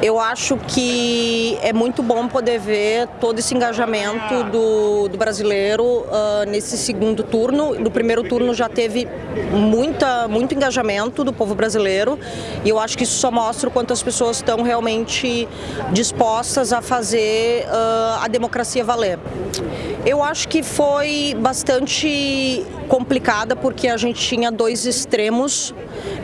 Eu acho que é muito bom poder ver todo esse engajamento do, do brasileiro uh, nesse segundo turno. No primeiro turno já teve muita, muito engajamento do povo brasileiro e eu acho que isso só mostra o quanto as pessoas estão realmente dispostas a fazer uh, a democracia valer. Eu acho que foi bastante complicada porque a gente tinha dois extremos,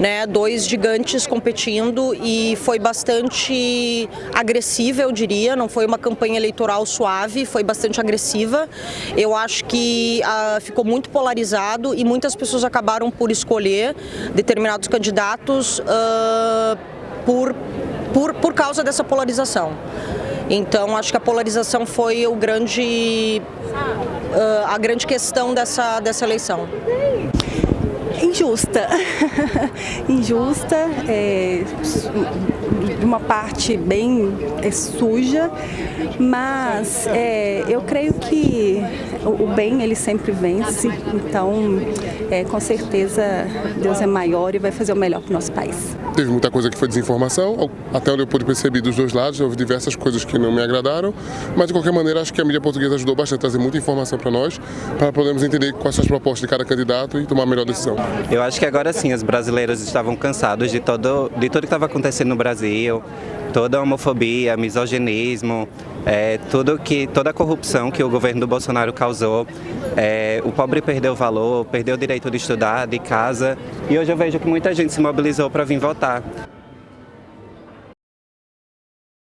né, dois gigantes competindo e foi bastante agressiva, eu diria, não foi uma campanha eleitoral suave, foi bastante agressiva. Eu acho que uh, ficou muito polarizado e muitas pessoas acabaram por escolher determinados candidatos uh, por, por, por causa dessa polarização. Então acho que a polarização foi o grande, uh, a grande questão dessa, dessa eleição. Injusta, injusta, é, uma parte bem é, suja, mas é, eu creio que o, bem ele sempre vence, então é, com certeza Deus é maior e vai fazer o melhor para o nosso país. Teve muita coisa que foi desinformação, até onde eu pude perceber dos dois lados, houve diversas coisas que não me agradaram, mas de qualquer maneira acho que a mídia portuguesa ajudou bastante a trazer muita informação para nós, para podermos entender quais são as propostas de cada candidato e tomar a melhor decisão. Eu acho que agora sim, os brasileiros estavam cansados de, todo, de tudo que estava acontecendo no Brasil, toda a homofobia, misoginismo, é, tudo que, toda a corrupção que o governo do Bolsonaro causou. É, o pobre perdeu valor, perdeu o direito de estudar, de casa, e hoje eu vejo que muita gente se mobilizou para vir votar.